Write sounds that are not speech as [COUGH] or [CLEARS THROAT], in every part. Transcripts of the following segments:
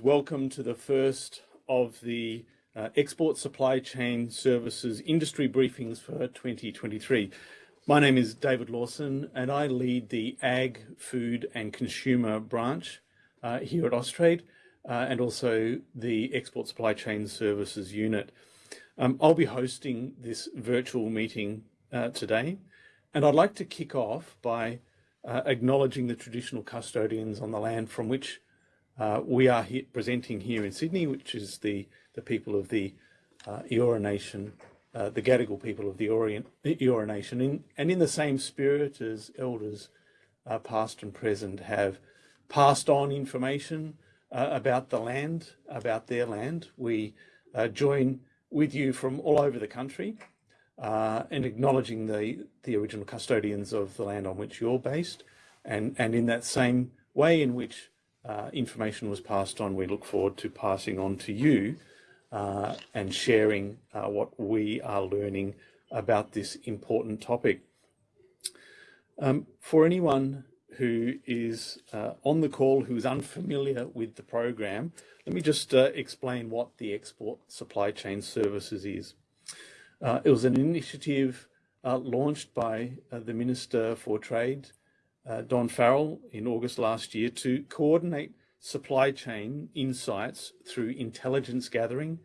welcome to the first of the uh, Export Supply Chain Services industry briefings for 2023. My name is David Lawson and I lead the Ag, Food and Consumer branch uh, here at Austrade uh, and also the Export Supply Chain Services unit. Um, I'll be hosting this virtual meeting uh, today and I'd like to kick off by uh, acknowledging the traditional custodians on the land from which uh, we are here, presenting here in Sydney, which is the, the people of the uh, Eora Nation, uh, the Gadigal people of the Orient, Eora Nation, in, and in the same spirit as elders uh, past and present have passed on information uh, about the land, about their land. We uh, join with you from all over the country and acknowledging the, the original custodians of the land on which you're based and, and in that same way in which uh, information was passed on, we look forward to passing on to you uh, and sharing uh, what we are learning about this important topic. Um, for anyone who is uh, on the call who is unfamiliar with the program, let me just uh, explain what the Export Supply Chain Services is. It was an initiative launched by the Minister for Trade uh, Don Farrell in August last year to coordinate supply chain insights through intelligence gathering,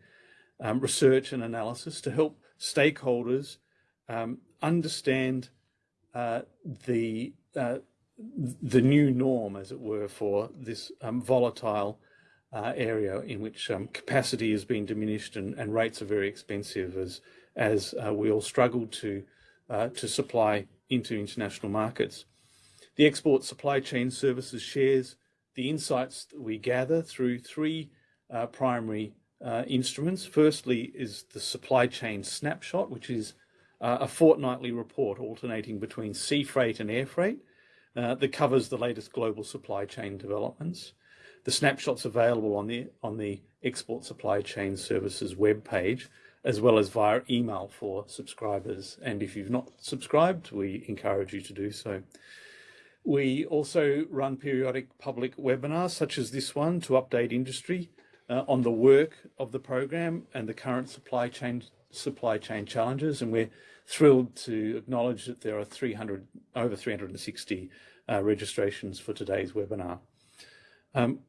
um, research and analysis to help stakeholders um, understand uh, the uh, the new norm, as it were, for this um, volatile uh, area in which um, capacity has been diminished and, and, rates are very expensive as as uh, we all struggle to uh, to supply into international markets. The Export Supply Chain Services shares the insights that we gather through three uh, primary uh, instruments. Firstly is the supply chain snapshot, which is uh, a fortnightly report alternating between sea freight and air freight uh, that covers the latest global supply chain developments. The snapshot's available on the on the Export Supply Chain Services webpage, as well as via email for subscribers. And if you've not subscribed, we encourage you to do so. We also run periodic public webinars such as this one to update industry uh, on the work of the program and the current supply chain supply chain challenges. And we're thrilled to acknowledge that there are 300 over 360 uh, registrations for today's webinar. Um,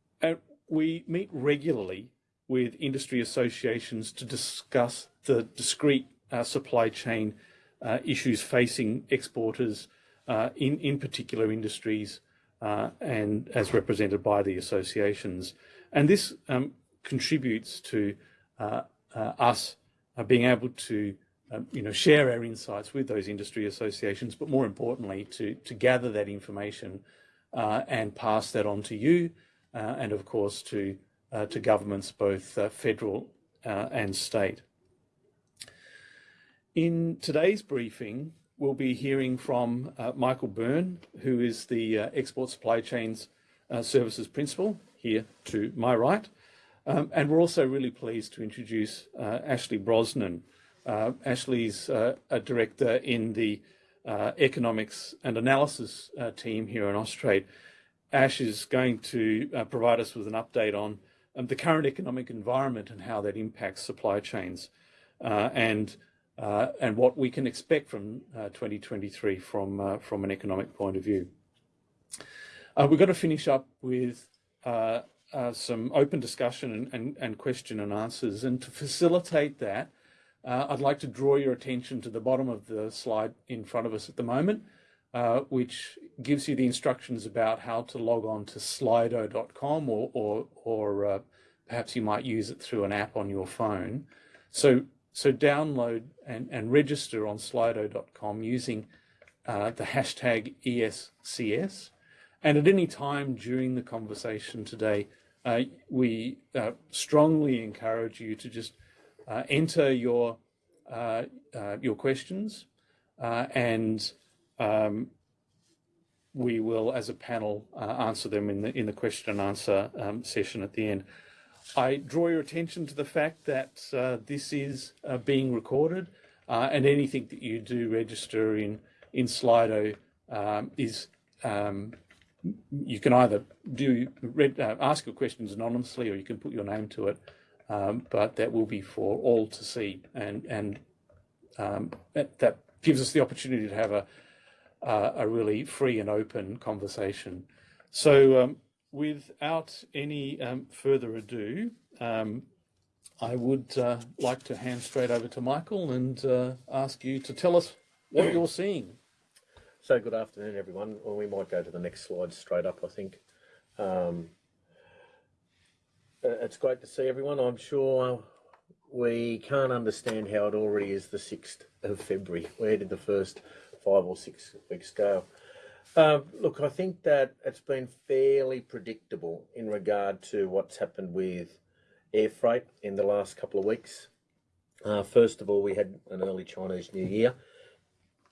we meet regularly with industry associations to discuss the discrete uh, supply chain uh, issues facing exporters uh, in, in particular industries uh, and as represented by the associations. And this um, contributes to uh, uh us uh, being able to um, you know, share our insights with those industry associations, but more importantly, to, to gather that information and pass that on to you, and of course to, to governments, both federal and state. In today's briefing, we'll be hearing from uh, Michael Byrne, who is the uh, Export Supply Chains uh, Services Principal here to my right. Um, and we're also really pleased to introduce uh, Ashley Brosnan. Uh, Ashley's a director in the Economics and Analysis team here in Austrade. Ash is going to provide us with an update on um, the current economic environment and how that impacts supply chains. and and what we can expect from uh, 2023 from, uh, from an economic point of view. Uh, we're going to finish up with uh, uh, some open discussion and, and, and, question and answers. And to facilitate that, I'd like to draw your attention to the bottom of the slide in front of us at the moment, which gives you the instructions about how to log on to slido.com or, or, or perhaps you might use it through an app on your phone. So so download and, and register on slido.com using uh, the hashtag ESCS. And at any time during the conversation today, uh, we uh, strongly encourage you to just uh, enter your uh, uh, your questions and um, we will, as a panel, answer them in the in the question and answer um, session at the end. I draw your attention to the fact that uh, this is uh, being recorded uh, and anything that you do register in, in Slido um, is um, you can either do read, uh, ask your questions anonymously or you can put your name to it, um, but that will be for all to see, and and um, that, that, gives us the opportunity to have a a really free and open conversation. So, um, without any um, further ado, um, I would uh, like to hand straight over to Michael and uh, ask you to tell us what you're [CLEARS THROAT] seeing. So good afternoon, everyone. Well, we might go to the next slide straight up, I think. Um, uh, it's great to see everyone. I'm sure we can't understand how it already is the 6th of February. Where did the first five or six weeks go? Uh, look, I think that it's been fairly predictable in regard to what's happened with air freight in the last couple of weeks. Uh, first of all, we had an early Chinese New Year.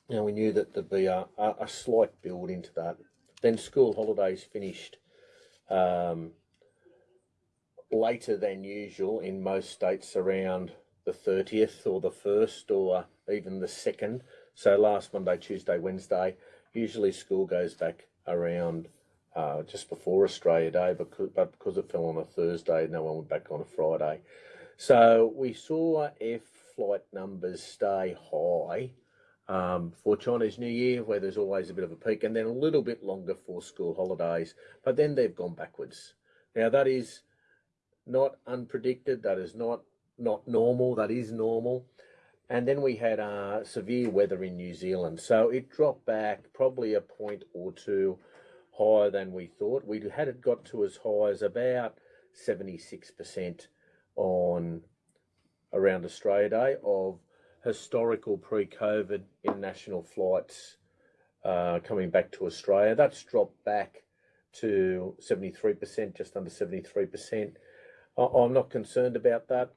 Now we knew that there'd be a, a, a slight build into that. Then school holidays finished um, later than usual in most states around the 30th or the 1st or even the 2nd. So last Monday, Tuesday, Wednesday, usually school goes back around uh, just before Australia Day, because, but because it fell on a Thursday, no one went back on a Friday. So we saw air flight numbers stay high um, for Chinese New Year, where there's always a bit of a peak, and then a little bit longer for school holidays, but then they've gone backwards. Now that is not unpredicted, that is not not normal, that is normal. And then we had uh, severe weather in New Zealand, so it dropped back probably a point or two higher than we thought. We had it got to as high as about 76% on around Australia Day of historical pre-COVID international flights uh, coming back to Australia. That's dropped back to 73%, just under 73%. I'm not concerned about that.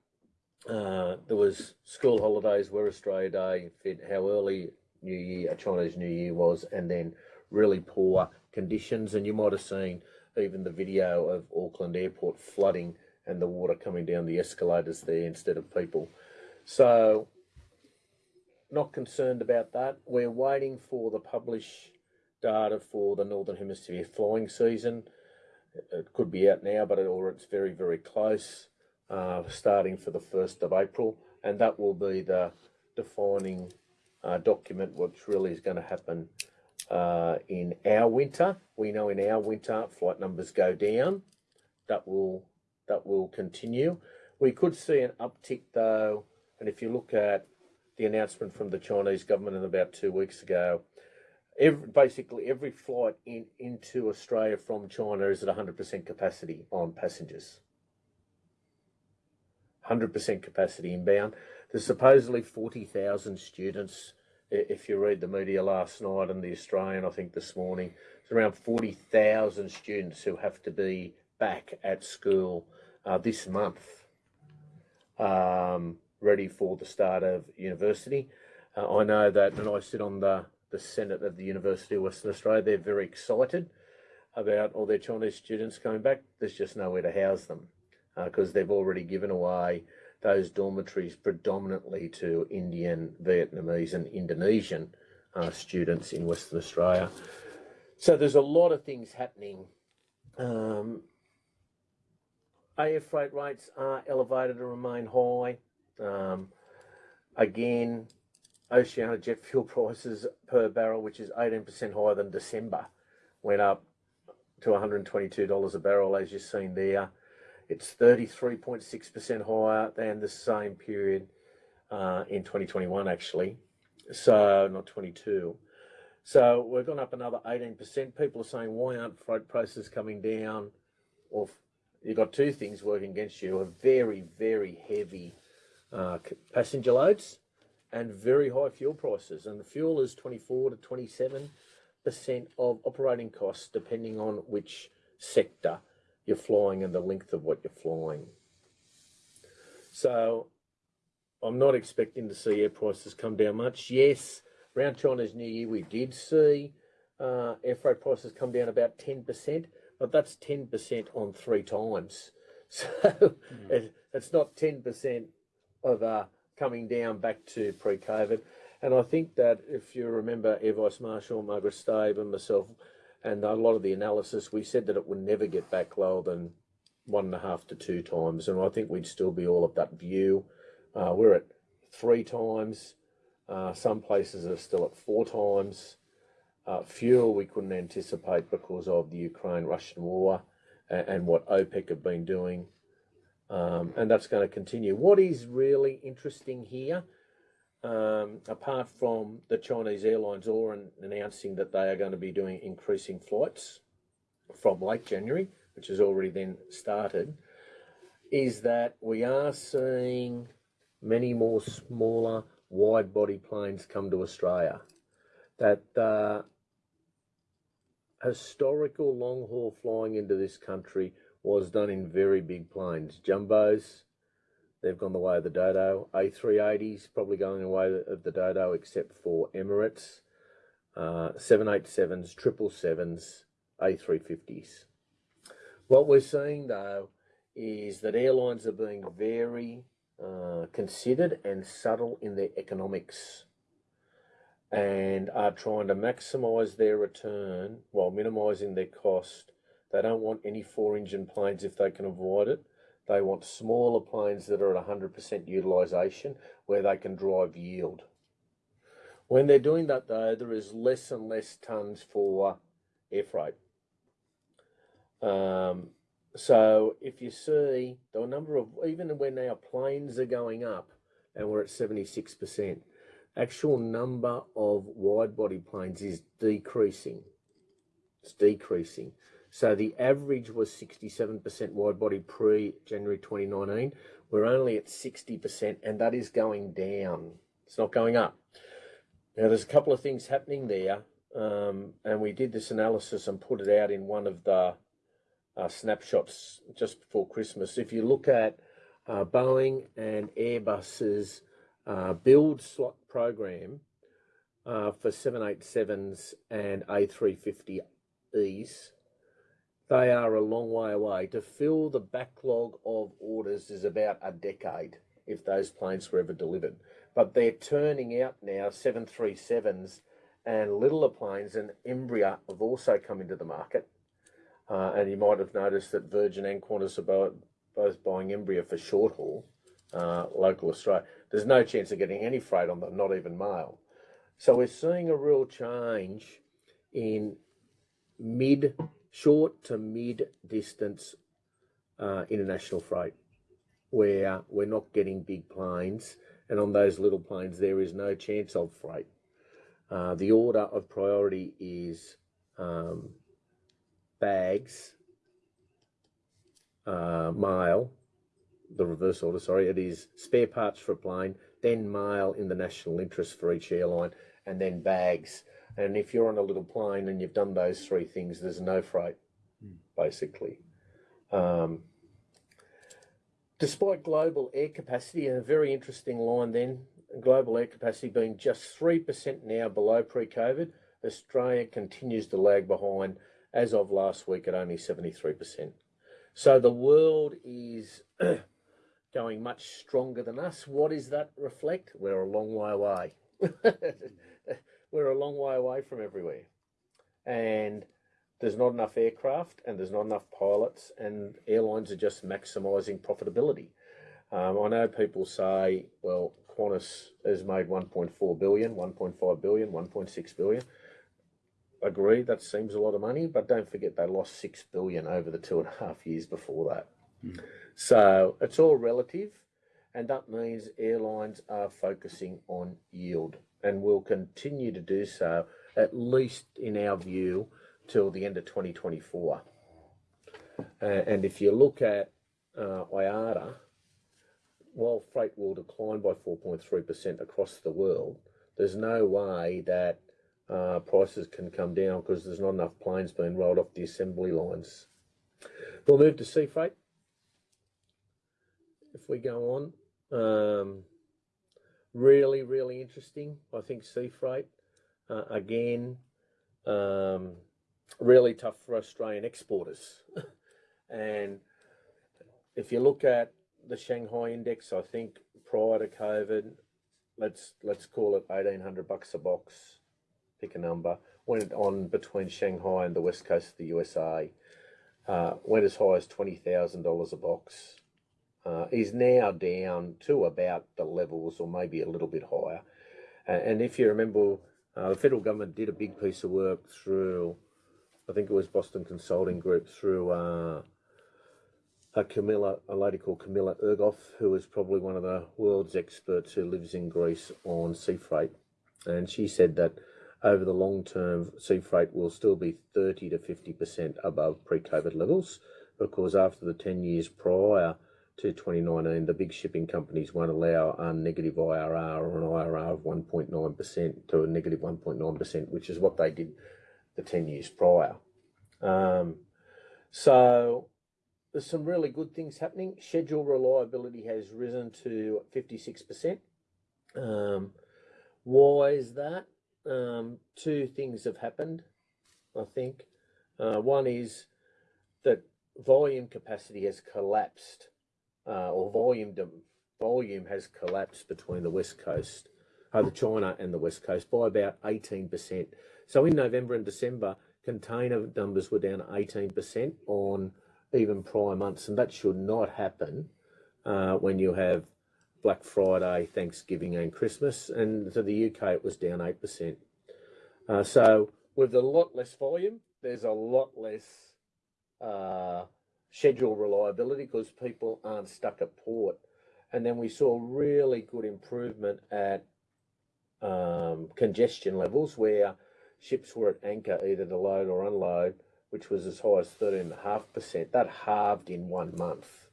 Uh, there was school holidays where Australia Day fit how early New Year, Chinese New Year was, and then really poor conditions. And you might have seen even the video of Auckland Airport flooding and the water coming down the escalators there instead of people. So, not concerned about that. We're waiting for the publish data for the Northern Hemisphere flying season. It could be out now, but it, or it's very, very close, uh, starting for the 1st of April. And that will be the defining uh, document, which really is going to happen uh, in our winter. We know in our winter flight numbers go down. That will that will continue. We could see an uptick though, and if you look at the announcement from the Chinese government in about two weeks ago, every, basically every flight in into Australia from China is at 100% capacity on passengers. 100% capacity inbound. There's supposedly 40,000 students if you read the media last night and the Australian, I think this morning, it's around 40,000 students who have to be back at school uh, this month, um, ready for the start of university. Uh, I know that, and I sit on the, the Senate of the University of Western Australia, they're very excited about all their Chinese students coming back. There's just nowhere to house them because uh, they've already given away those dormitories predominantly to Indian, Vietnamese and Indonesian uh, students in Western Australia. So there's a lot of things happening. Um, air freight rates are elevated and remain high. Um, again, Oceania jet fuel [LAUGHS] prices per barrel, which is 18% higher than December, went up to $122 a barrel, as you've seen there. It's 33.6% higher than the same period uh, in 2021, actually. So, not 22. So, we've gone up another 18%. People are saying, why aren't freight prices coming down? Well, you've got two things working against you a very, very heavy uh, passenger loads and very high fuel prices. And the fuel is 24 to 27% of operating costs, depending on which sector you're flying and the length of what you're flying. So I'm not expecting to see air prices come down much. Yes, around China's New Year, we did see uh, air freight prices come down about 10%, but that's 10% on three times. [LAUGHS] So mm. it, it's not 10% of uh, coming down back to pre-COVID. And I think that if you remember Air Vice Marshal Margaret Staib and myself, and a lot of the analysis, we said that it would never get back lower than one and a half to two times, and I think we'd still be all of that view. Uh, we're at three times. Uh, some places are still at four times. Uh, fuel we couldn't anticipate because of the Ukraine-Russian war and, and, what OPEC have been doing, um, and that's going to continue. What is really interesting here, um, apart from the Chinese airlines all announcing that they are going to be doing increasing flights from late January, which has already then started, is that we are seeing many more smaller wide body planes come to Australia. That uh, historical long haul flying into this country was done in very big planes. Jumbos, they've gone the way of the Dodo. A380s probably going the way of the Dodo except for Emirates. Uh, 787s, 777s, A350s. What we're seeing though is that airlines are being very uh, considered and subtle in their economics and are trying to maximize their return while minimizing their cost. They don't want any four engine planes if they can avoid it. They want smaller planes that are at 100% utilization where they can drive yield. When they're doing that though, there is less and less tons for air freight. Um, so if you see the number of, even when our planes are going up and we're at 76%, actual number of wide body planes is decreasing. It's decreasing. So the average was 67% wide body pre January 2019. We're only at 60%, and that is going down. It's not going up. Now, there's a couple of things happening there, um, and we did this analysis and put it out in one of the uh, snapshots just before Christmas. If you look at uh, Boeing and Airbus's uh, build slot program uh, for 787s and A350Es, they are a long way away. To fill the backlog of orders is about a decade if those planes were ever delivered. But they're turning out now 737s and littler planes, and Embraer have also come into the market. Uh, and you might have noticed that Virgin and Qantas are both, buying Embraer for short haul, uh, local Australia. There's no chance of getting any freight on them, not even mail. So we're seeing a real change in mid, short to mid distance uh, international freight, where we're not getting big planes, and on those little planes there is no chance of freight. Uh, the order of priority is um, bags, uh, mail, the reverse order, sorry, it is spare parts for a plane, then mail in the national interest for each airline, and then bags. And if you're on a little plane and you've done those three things, there's no freight, mm. basically. Um, despite global air capacity, and a very interesting line then, global air capacity being just 3% now below pre-COVID, Australia continues to lag behind as of last week at only 73%. So the world is [CLEARS THROAT] going much stronger than us. What does that reflect? We're a long way away. [LAUGHS] We're a long way away from everywhere. And there's not enough aircraft and there's not enough pilots and airlines are just maximising profitability. Um, I know people say, well, Qantas has made 1.4 billion, 1.5 billion, 1.6 billion agree that seems a lot of money, but don't forget they lost six billion over the two and a half years before that. Mm. So it's all relative, and that means airlines are focusing on yield and will continue to do so, at least in our view, till the end of 2024. Uh, and if you look at uh, IATA, while freight will decline by 4.3% across the world, there's no way that uh, prices can come down because there's not enough planes being rolled off the assembly lines. We'll move to sea freight. If we go on, um, really, really interesting. I think sea freight uh, again, um, really tough for Australian exporters. [LAUGHS] and if you look at the Shanghai index, I think prior to COVID, let's let's call it eighteen hundred bucks a box pick a number, went on between Shanghai and the west coast of the USA. Uh, went as high as twenty thousand dollars a box. Uh, is now down to about the levels, or maybe a little bit higher. And, if you remember, uh, the federal government did a big piece of work through, I think it was Boston Consulting Group, through uh, a Camilla, a lady called Camilla Egloff, who is probably one of the world's experts who lives in Greece on sea freight. And she said that over the long term, sea freight will still be 30 to 50% above pre COVID levels because after the 10 years prior to 2019, the big shipping companies won't allow a negative IRR or an IRR of 1.9% to a negative 1.9%, which is what they did the 10 years prior. Um, so there's some really good things happening. Schedule reliability has risen to 56%. Um, why is that? Um, two things have happened, I think. Uh, one is that volume capacity has collapsed, uh, or volume volume has collapsed between the west coast, uh, the China and the west coast by about 18%. So in November and December, container numbers were down 18% on even prior months, and that should not happen uh, when you have Black Friday, Thanksgiving, and Christmas. And to the UK, it was down 8%. Uh, so, with a lot less volume, there's a lot less uh, schedule reliability because people aren't stuck at port. And then we saw really good improvement at um, congestion levels where ships were at anchor either to load or unload which was as high as 13.5%. That halved in one month.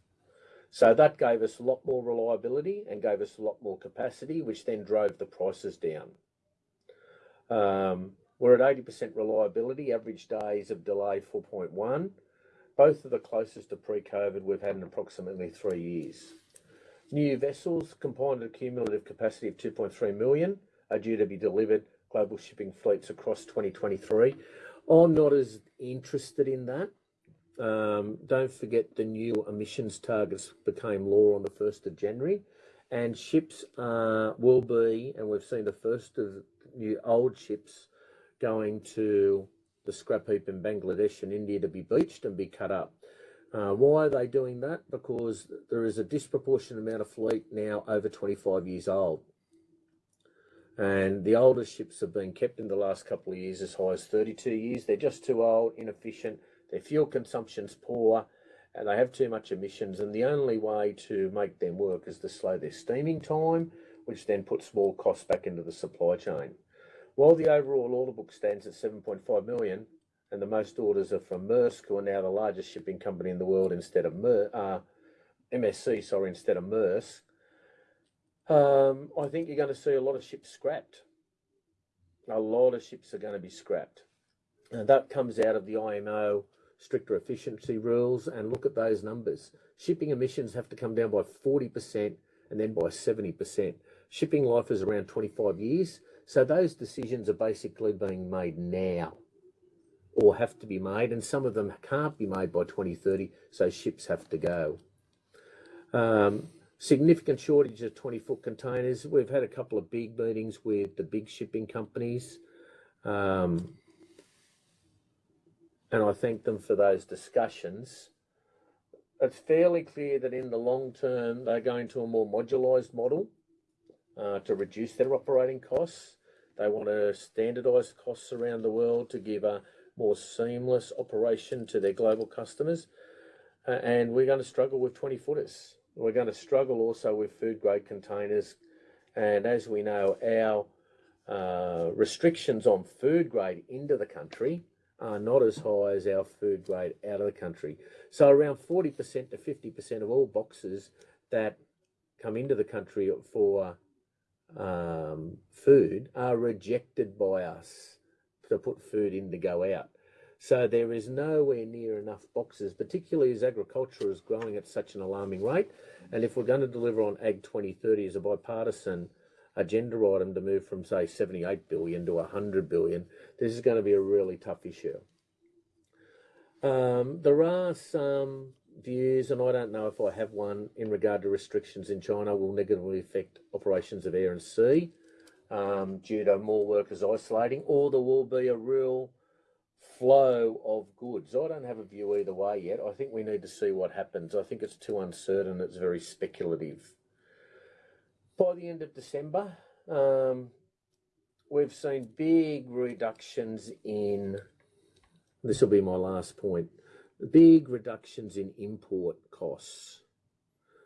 So that gave us a lot more reliability and gave us a lot more capacity, which then drove the prices down. Um, we're at 80% reliability, average days of delay 4.1. Both are the closest to pre-COVID we've had in approximately three years. New vessels, combined a cumulative capacity of 2.3 million, are due to be delivered global shipping fleets across 2023. I'm not as interested in that. Um, don't forget the new emissions targets became law on the 1st of January, and ships uh, will be, and we've seen the first of new old ships going to the scrap heap in Bangladesh and India to be beached and be cut up. Uh, why are they doing that? Because there is a disproportionate amount of fleet now over 25 years old. And the older ships have been kept in the last couple of years as high as 32 years. They're just too old, inefficient, their fuel consumption's poor, and they have too much emissions. And the only way to make them work is to slow their steaming time, which then puts more costs back into the supply chain. While the overall order book stands at 7.5 million, and the most orders are from Maersk, who are now the largest shipping company in the world instead of Mer uh, MSC, sorry, instead of Maersk, um, I think you're going to see a lot of ships scrapped. A lot of ships are going to be scrapped. And that comes out of the IMO stricter efficiency rules. And look at those numbers. Shipping emissions have to come down by 40% and then by 70%. Shipping life is around 25 years. So those decisions are basically being made now or have to be made. And some of them can't be made by 2030. So ships have to go. Um, significant shortage of 20 foot containers. We've had a couple of big meetings with the big shipping companies. Um, and I thank them for those discussions. It's fairly clear that in the long term, they're going to a more modularised model uh, to reduce their operating costs. They want to standardise costs around the world to give a more seamless operation to their global customers. Uh, and we're going to struggle with 20 footers. We're going to struggle also with food grade containers. And as we know, our uh, restrictions on food grade into the country are not as high as our food grade out of the country. So around 40% to 50% of all boxes that come into the country for um, food are rejected by us to put food in to go out. So there is nowhere near enough boxes, particularly as agriculture is growing at such an alarming rate. And if we're going to deliver on Ag 2030 as a bipartisan agenda item to move from, say, 78 billion to 100 billion, this is going to be a really tough issue. Um, there are some views, and I don't know if I have one, in regard to restrictions in China will negatively affect operations of air and sea. um, due to more workers isolating, or there will be a real flow of goods. I don't have a view either way yet. I think we need to see what happens. I think it's too uncertain. It's very speculative. By the end of December, um, we've seen big reductions in. This will be my last point. Big reductions in import costs.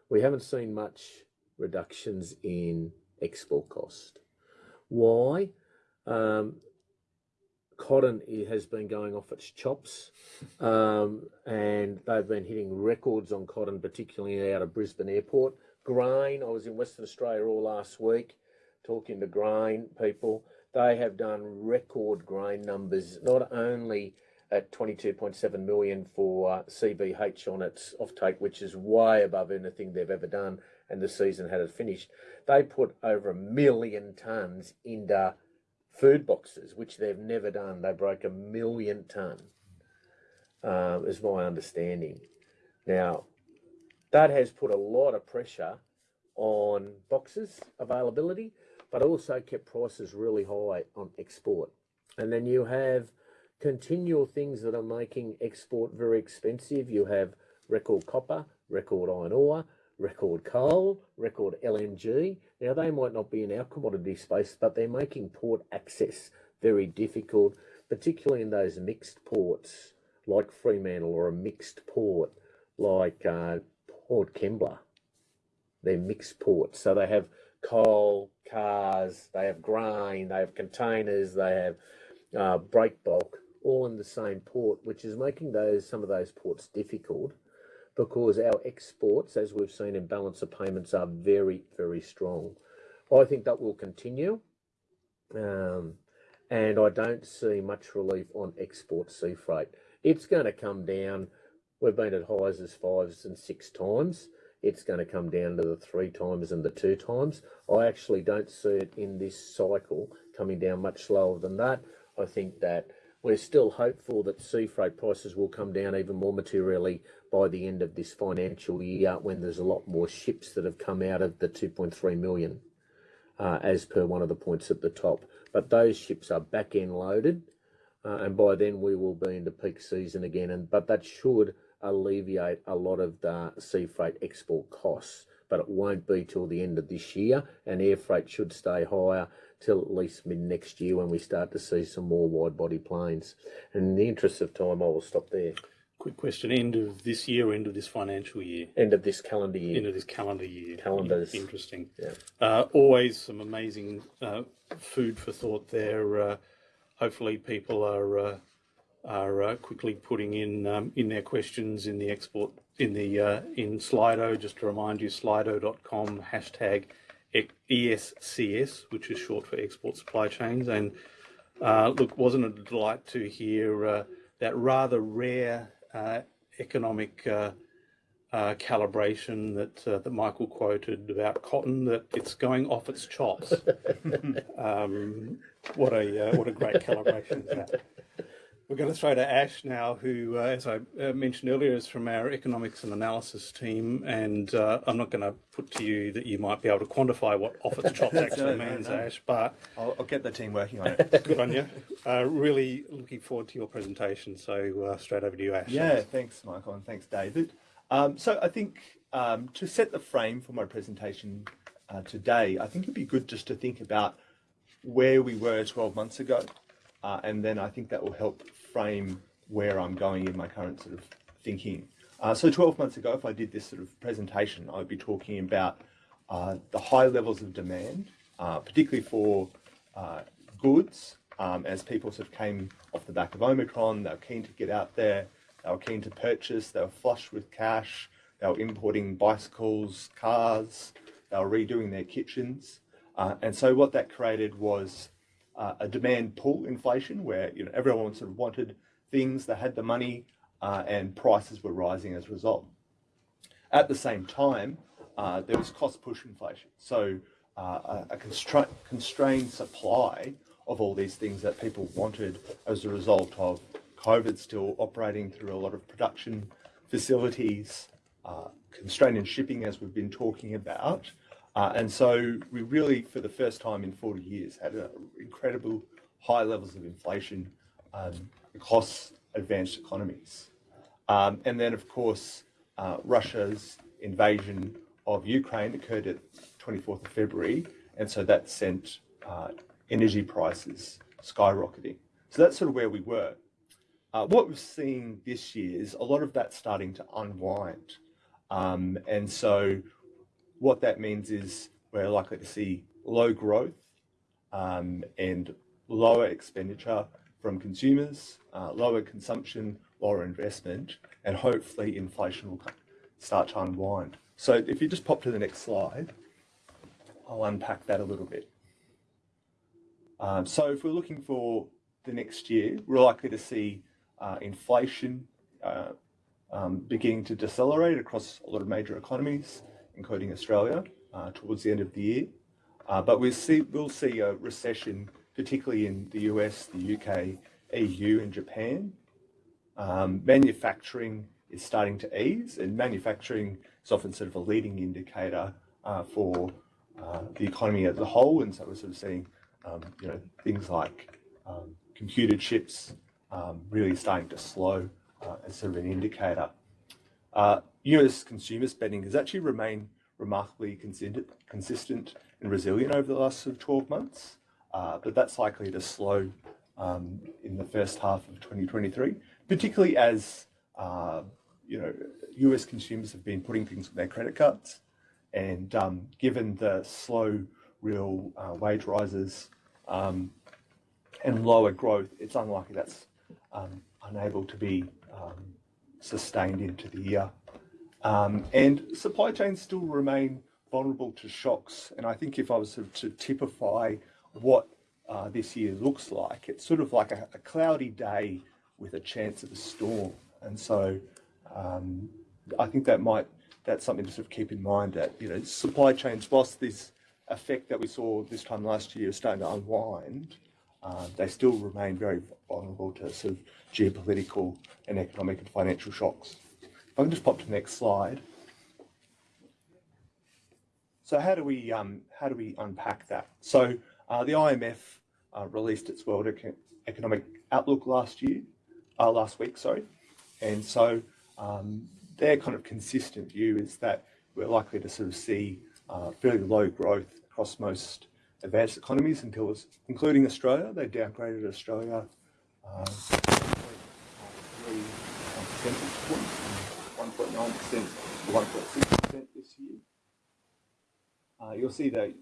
We haven't seen much reductions in export cost. Why? Um, cotton has been going off its chops, um, and they've been hitting records on cotton, particularly out of Brisbane Airport. Grain, I was in Western Australia all last week talking to grain people. They have done record grain numbers, not only at 22.7 million for uh, CBH on its offtake, which is way above anything they've ever done, and the season had it finished. They put over a million tonnes into food boxes, which they've never done. They broke a million tonne, um, is my understanding. Now, that has put a lot of pressure on boxes availability, but also kept prices really high on export. And then you have continual things that are making export very expensive. You have record copper, record iron ore, record coal, record LNG. Now, they might not be in our commodity space, but they're making port access very difficult, particularly in those mixed ports like Fremantle or a mixed port like uh, Port Kembla. They're mixed ports. So they have coal, cars, they have grain, they have containers, they have uh, break bulk, all in the same port, which is making those some of those ports difficult because our exports, as we've seen in balance of payments, are very, very strong. I think that will continue. Um, and I don't see much relief on export sea freight. It's going to come down. We've been at highs as fives and six times. It's going to come down to the three times and the two times. I actually don't see it in this cycle coming down much lower than that. I think that we're still hopeful that sea freight prices will come down even more materially by the end of this financial year when there's a lot more ships that have come out of the 2.3 million, uh, as per one of the points at the top. But those ships are back end loaded, uh, and by then we will be into peak season again. And but that should alleviate a lot of the sea freight export costs. But it won't be till the end of this year, and air freight should stay higher till at least mid next year when we start to see some more wide body planes. And in the interest of time, I will stop there. Quick question: End of this year, end of this financial year, End of this calendar year. end of this calendar year. Calendars. Interesting. Yeah. Uh, always some amazing uh, food for thought there. Uh, hopefully, people are uh, are uh, quickly putting in um, in their questions in the export in the uh, in Slido. Just to remind you, slido.com hashtag ESCS, which is short for export supply chains. And uh, look, wasn't it a delight to hear uh, that rather rare uh, economic uh, uh, calibration that uh, that Michael quoted about cotton that it's going off its chops. [LAUGHS] um, what a what a great calibration is that. We're going to throw to Ash now, who, uh, as I uh, mentioned earlier, is from our economics and analysis team. And uh, I'm not going to put to you that you might be able to quantify what off its chops [LAUGHS] actually No, no, means, no. Ash, but I'll, I'll get the team working on it. [LAUGHS] good on you. Uh, really looking forward to your presentation. So uh, straight over to you, Ash. yeah, thanks, Michael, and thanks, David. Um, so I think um, to set the frame for my presentation uh, today, I think it'd be good just to think about where we were 12 months ago, uh, and then I think that will help frame where I'm going in my current sort of thinking. Uh, so 12 months ago, if I did this sort of presentation, I'd be talking about uh, the high levels of demand, uh, particularly for uh, goods, um, as people sort of came off the back of Omicron, they were keen to get out there, they were keen to purchase, they were flush with cash, they were importing bicycles, cars, they were redoing their kitchens. Uh, and so what that created was uh, a demand pull inflation where you know everyone sort of wanted things, they had the money, uh, and prices were rising as a result. At the same time, uh, there was cost push inflation. So uh, a, a constra- constrained supply of all these things that people wanted as a result of COVID still operating through a lot of production facilities, uh, constraint in shipping, as we've been talking about, Uh, and so we really, for the first time in 40 years, had a incredible high levels of inflation um, across advanced economies. Um, and then, of course, uh, Russia's invasion of Ukraine occurred at 24th of February, and so that sent uh, energy prices skyrocketing. So that's sort of where we were. Uh, what we're seeing this year is a lot of that starting to unwind. Um, and so what that means is we're likely to see low growth um, and lower expenditure from consumers, uh, lower consumption, lower investment, and hopefully inflation will start to unwind. So if you just pop to the next slide, I'll unpack that a little bit. Um, so if we're looking for the next year, we're likely to see uh, inflation uh, um, beginning to decelerate across a lot of major economies, including Australia, uh, towards the end of the year. Uh, but we'll see, we'll see a recession, particularly in the US, the UK, EU, and Japan. Um, manufacturing is starting to ease, and manufacturing is often sort of a leading indicator uh, for the economy as a whole. And so we're sort of seeing, um, you know, things like um, computer chips um, really starting to slow uh, as sort of an indicator. Uh, US consumer spending has actually remained remarkably consistent, and resilient over the last of 12 months, uh, but that's likely to slow um, in the first half of 2023, particularly as uh, you know US consumers have been putting things on their credit cards, and um, given the slow real uh, wage rises um, and lower growth, it's unlikely that's um, unable to be um, sustained into the year. Um, and supply chains still remain vulnerable to shocks. And I think if I was sort of to typify what uh, this year looks like, it's sort of like a, a, cloudy day with a chance of a storm. And so um, I think that might that's something to sort of keep in mind that you know supply chains, whilst this effect that we saw this time last year is starting to unwind, uh, they still remain very vulnerable to sort of geopolitical and economic and financial shocks. I can just pop to the next slide. So how do we um, how do we unpack that? So uh, the IMF uh, released its World Economic Outlook last year, uh, last week, sorry, and so um, their kind of consistent view is that we're likely to sort of see uh, fairly low growth across most advanced economies until, including Australia. They downgraded Australia uh, three percentage points, 1.9% 1.6% this year. Uh, you'll see the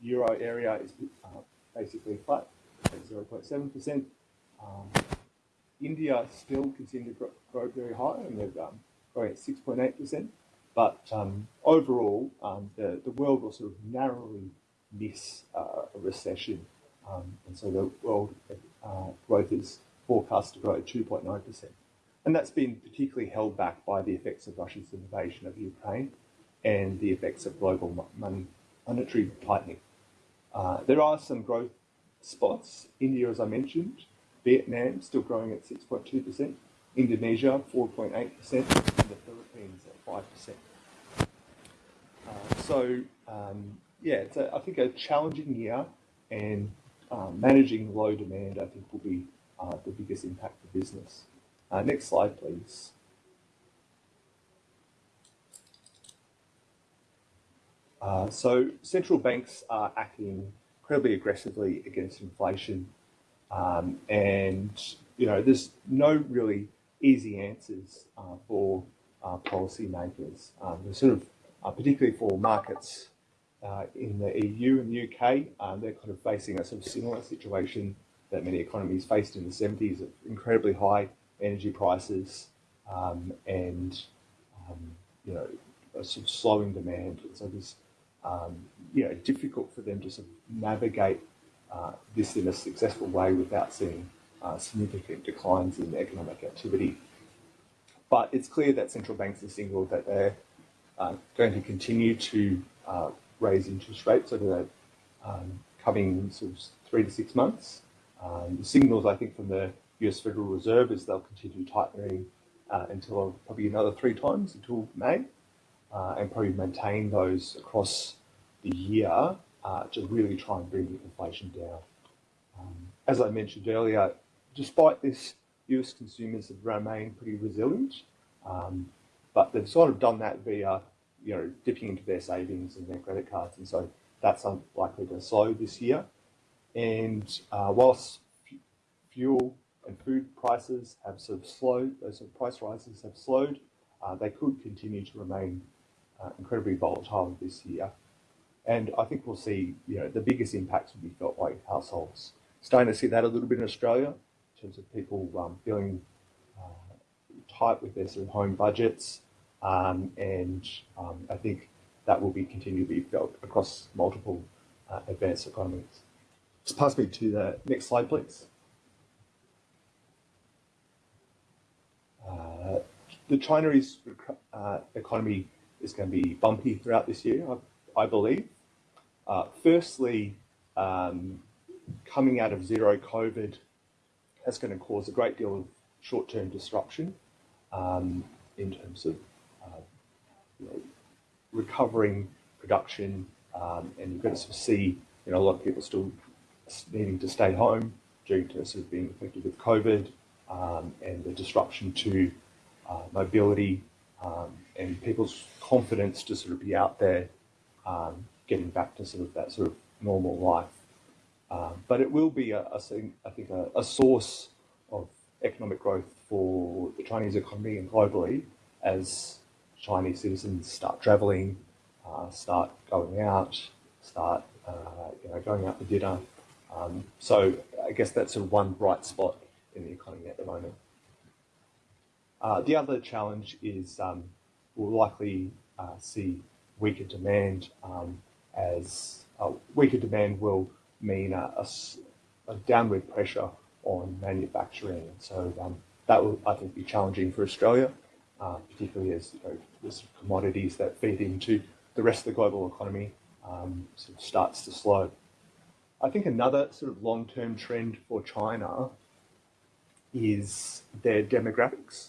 euro area is uh, basically flat at 0.7%. Um, India still continue to grow, grow very high and they're um, growing at 6.8%. But um, overall, um, the, the world will sort of narrowly miss uh, a recession. Um, and so the world uh, growth is forecast to grow at 2.9%. And that's been particularly held back by the effects of Russia's invasion of Ukraine and the effects of global money, monetary tightening. Uh, there are some growth spots. India, as I mentioned, Vietnam still growing at 6.2%, Indonesia 4.8%, and the Philippines at 5%. Uh, so um, yeah, it's a, I think a challenging year, and um, managing low demand, I think, will be uh, the biggest impact for business. Uh, next slide, please. Uh, so central banks are acting incredibly aggressively against inflation, um, and you know there's no really easy answers uh, for uh, policymakers. Um, sort of uh, particularly for markets uh, in the EU and UK, um, they're kind of facing a sort of similar situation that many economies faced in the 70s of incredibly high energy prices um, and um, you know a sort of slowing demand. So it's um, you know difficult for them to sort of navigate uh, this in a successful way without seeing uh, significant declines in economic activity. But it's clear that central banks have signalled that they're uh, going to continue to uh, raise interest rates over the um, coming sort of three to six months. Um, the signals, I think, from the US Federal Reserve is they'll continue tightening uh, until probably another three times until May, uh, and probably maintain those across the year uh, to really try and bring inflation down. Um, as I mentioned earlier, despite this, US consumers have remained pretty resilient, um, but they've sort of done that via, you know, dipping into their savings and their credit cards, and so that's unlikely to slow this year. And uh, whilst fuel and food prices have sort of slowed, those sort of price rises have slowed, uh, they could continue to remain uh, incredibly volatile this year. And I think we'll see, you know, the biggest impacts will be felt by households. Starting to see that a little bit in Australia, in terms of people um, feeling uh, tight with their sort of home budgets. Um, and um, I think that will be continue to be felt across multiple uh, advanced economies. Just pass me to the next slide, please. Uh, the Chinese uh, economy is going to be bumpy throughout this year, I, I believe. Uh, firstly, um, coming out of zero COVID, that's going to cause a great deal of short-term disruption um, in terms of uh, you know, recovering production, um, and you're going to see you know a lot of people still needing to stay home due to sort of being affected with COVID um, and the disruption to uh, mobility um, and people's confidence to sort of be out there, um, getting back to sort of that sort of normal life. Um, but it will be, a, a, I think, a, a source of economic growth for the Chinese economy and globally as Chinese citizens start traveling, uh, start going out, start uh, you know, going out for dinner. Um, so I guess that's one bright spot in the economy at the moment. Uh, the other challenge is um, we'll likely uh, see weaker demand um, as uh, weaker demand will mean a, a, a, downward pressure on manufacturing. So um, that will, I think, be challenging for Australia, uh, particularly as you know, the commodities that feed into the rest of the global economy um, sort of starts to slow. I think another sort of long-term trend for China is their demographics.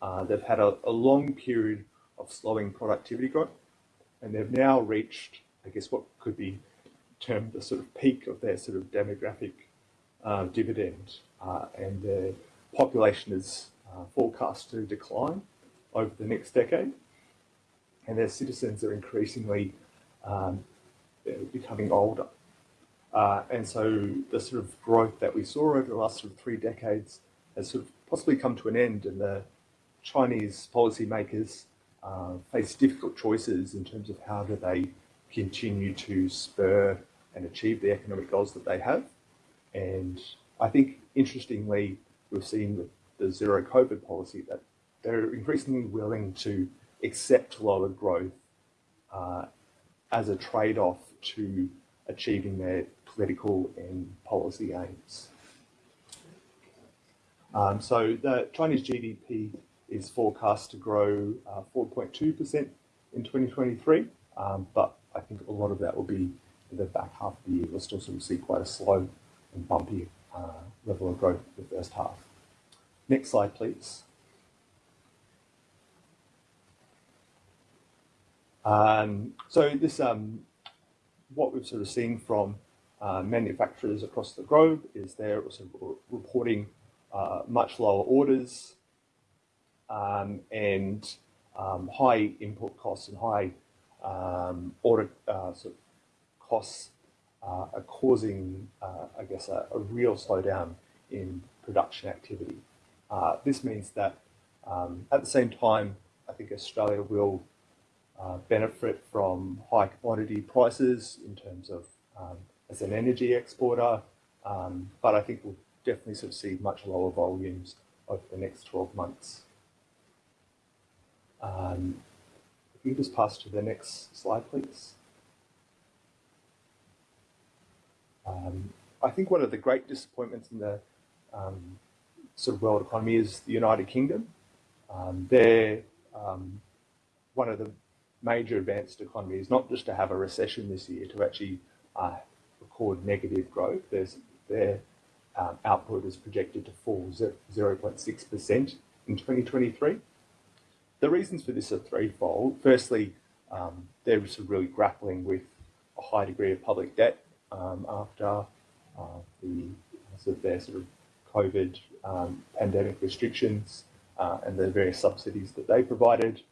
Uh, they've had a, a, long period of slowing productivity growth, and they've now reached, I guess, what could be termed the sort of peak of their sort of demographic uh, dividend, uh, and the population is uh, forecast to decline over the next decade, and their citizens are increasingly um, becoming older. Uh, and so the sort of growth that we saw over the last sort of three decades has sort of possibly come to an end and the Chinese policymakers uh, face difficult choices in terms of how do they continue to spur and achieve the economic goals that they have. And I think, interestingly, we've seen with the zero COVID policy that they're increasingly willing to accept lower growth uh, as a trade-off to achieving their political and policy aims. Um, so the Chinese GDP is forecast to grow 4.2% uh, in 2023, um, but I think a lot of that will be in the back half of the year. We'll still sort of see quite a slow and bumpy uh, level of growth in the first half. Next slide, please. Um, so this, um, what we've sort of seen from uh, manufacturers across the globe is they're also reporting uh, much lower orders um, and um, high input costs and high um, order uh, sort of costs uh, are causing, uh, I guess, a, a, real slowdown in production activity. Uh, this means that um, at the same time, I think Australia will benefit from high commodity prices in terms of um, as an energy exporter, um, but I think we'll definitely sort of see much lower volumes over the next 12 months. Um, if you just pass to the next slide, please. Um, I think one of the great disappointments in the um, sort of world economy is the United Kingdom. Um, they're um, one of the major advanced economies, not just to have a recession this year, to actually uh, record negative growth. There's, their um, output is projected to fall 0.6% in 2023. The reasons for this are threefold. Firstly, um, they're sort of really grappling with a high degree of public debt um, after uh, the sort of their sort of COVID um, pandemic restrictions uh, and the various subsidies that they provided.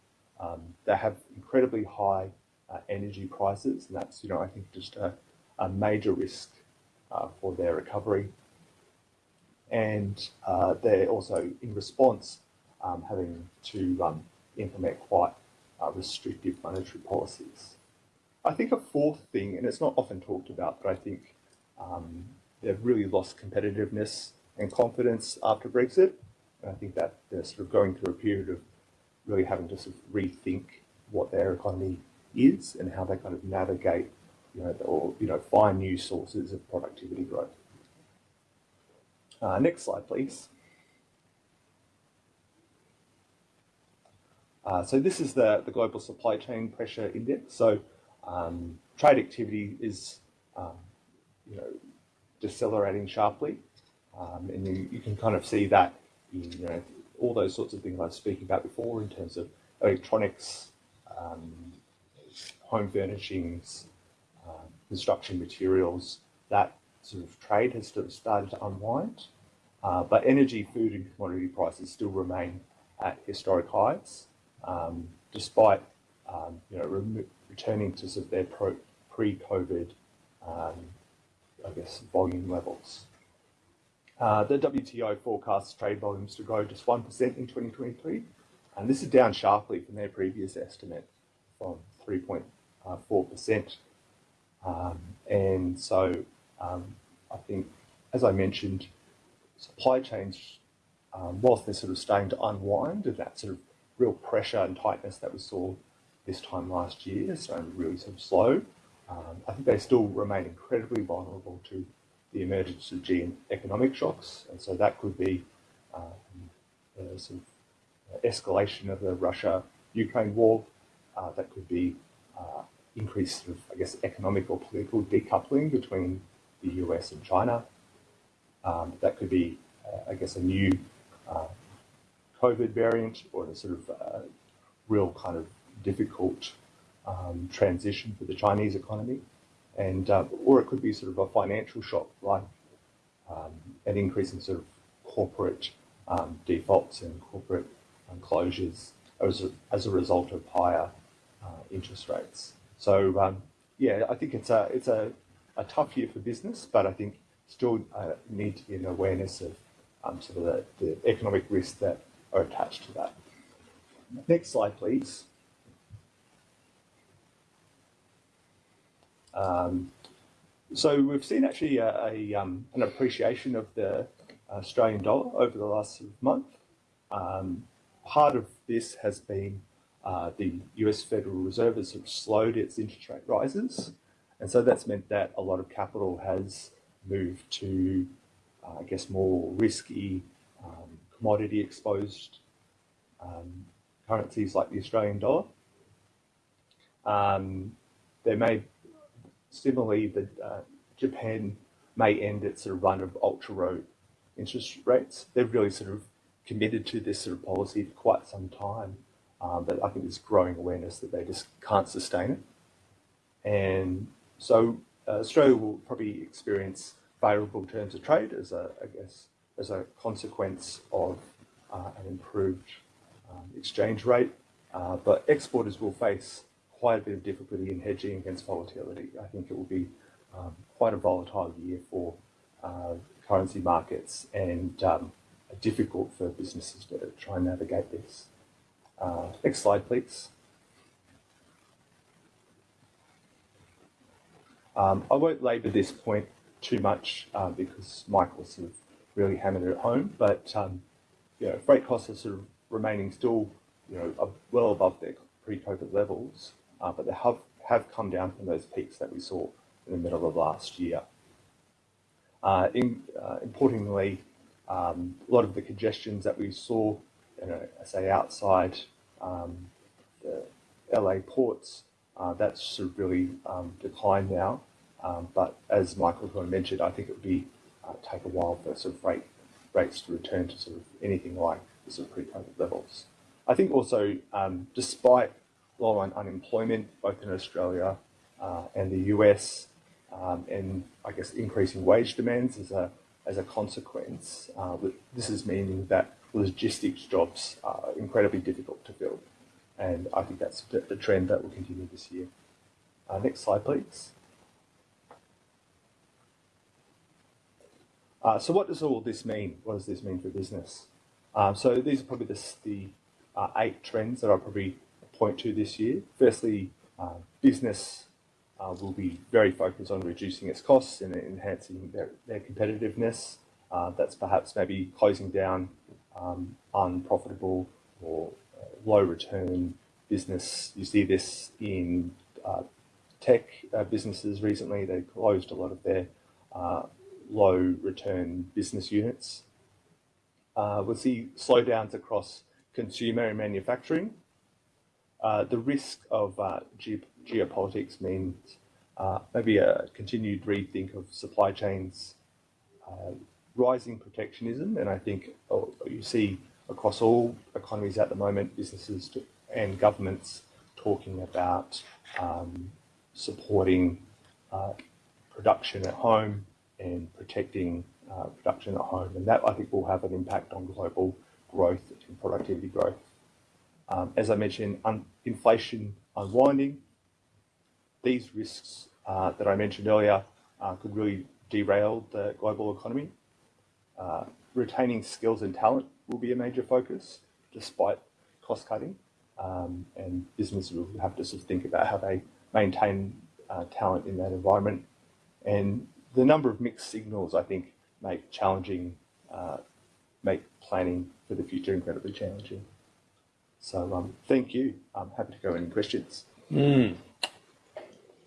Um, they have incredibly high uh, energy prices, and that's you know I think just a, a major risk uh, for their recovery. And uh, they're also in response um, having to um, implement quite uh, restrictive monetary policies. I think a fourth thing, and it's not often talked about, but I think um, they've really lost competitiveness and confidence after Brexit. And I think that they're sort of going through a period of really having to sort of rethink what their economy is and how they kind of navigate, you know, or you know, find new sources of productivity growth. Uh, next slide, please. Uh, so this is the, the global supply chain pressure index. So um, trade activity is, um, you know, decelerating sharply. Um, and you, you can kind of see that in, you know, all those sorts of things I was speaking about before in terms of electronics, um, home furnishings, uh, construction materials, that sort of trade has sort of started to unwind. Uh, but energy, food and commodity prices still remain at historic highs, um, despite um, you know, re returning to sort of their pre-COVID, um, I guess, volume levels. Uh, the WTO forecasts trade volumes to grow just 1% in 2023, and this is down sharply from their previous estimate from 3.4%. Um, and so um, I think, as I mentioned, supply chains, um, whilst they're sort of starting to unwind and that sort of real pressure and tightness that we saw this time last year, so really sort of slow, um, I think they still remain incredibly vulnerable to the emergence of gene economic shocks, and so that could be um, sort of escalation of the Russia-Ukraine war. Uh, that could be uh, increased, sort of, I guess, economic or political decoupling between the US and China. Um, that could be, uh, I guess, a new uh, COVID variant or a sort of uh, real kind of difficult um, transition for the Chinese economy and uh, or it could be sort of a financial shock, like um, an increase in sort of corporate um, defaults and corporate um, closures as a, as a result of higher uh, interest rates. So um, yeah, I think it's a it's a, a tough year for business, but I think still uh, need to be an awareness of um, sort of the, the economic risks that are attached to that. Next slide, please. Um, so we've seen actually a, a um, an appreciation of the Australian dollar over the last month. Um, part of this has been uh, the US Federal Reserve has slowed its interest rate rises. And so that's meant that a lot of capital has moved to, uh, I guess, more risky, um, commodity exposed um, currencies like the Australian dollar. Um, may Similarly, the, uh, Japan may end its sort of run of ultra low interest rates. They've really sort of committed to this sort of policy for quite some time, um, but I think there's growing awareness that they just can't sustain it. And so uh, Australia will probably experience favourable terms of trade as a, I guess, as a consequence of uh, an improved um, exchange rate, uh, but exporters will face quite a bit of difficulty in hedging against volatility. I think it will be um, quite a volatile year for uh, currency markets and um, difficult for businesses to try and navigate this. Uh, next slide, please. Um, I won't labour this point too much uh, because Michael sort of really hammered it home, but um, you know, freight costs are sort of remaining still, you know, well above their pre-COVID levels uh, but they have, have come down from those peaks that we saw in the middle of last year. Uh, in, uh, importantly, um, a lot of the congestions that we saw, you know, say outside um, the LA ports, uh, that's sort of really um, declined now. Um, but as Michael of mentioned, I think it would be uh, take a while for sort of rate, rates to return to sort of anything like the sort of pre-COVID levels. I think also, um, despite low unemployment, both in Australia uh, and the US, um, and I guess increasing wage demands as a as a consequence. Uh, this is meaning that logistics jobs are incredibly difficult to fill, and I think that's the trend that will continue this year. Uh, next slide, please. Uh, so what does all this mean? What does this mean for business? Um, so these are probably the, the uh, eight trends that I'll probably point to this year. Firstly, uh, business uh, will be very focused on reducing its costs and enhancing their, their competitiveness. Uh, that's perhaps maybe closing down um, unprofitable or uh, low return business. You see this in tech businesses recently. They closed a lot of their low return business units. Uh, we'll see slowdowns across consumer and manufacturing. Uh, the risk of uh, ge geopolitics means uh, maybe a continued rethink of supply chains, uh, rising protectionism, and I think oh, you see across all economies at the moment, businesses and governments talking about um, supporting uh, production at home, and protecting uh, production at home. And that I think will have an impact on global growth and productivity growth. Um, as I mentioned, un inflation unwinding, these risks uh, that I mentioned earlier uh, could really derail the global economy. Uh, retaining skills and talent will be a major focus despite cost cutting. Um, and businesses will have to sort of think about how they maintain uh, talent in that environment. And the number of mixed signals, I think, make challenging, uh, make planning for the future incredibly challenging. So um, thank you. I'm happy to go any questions. Mm.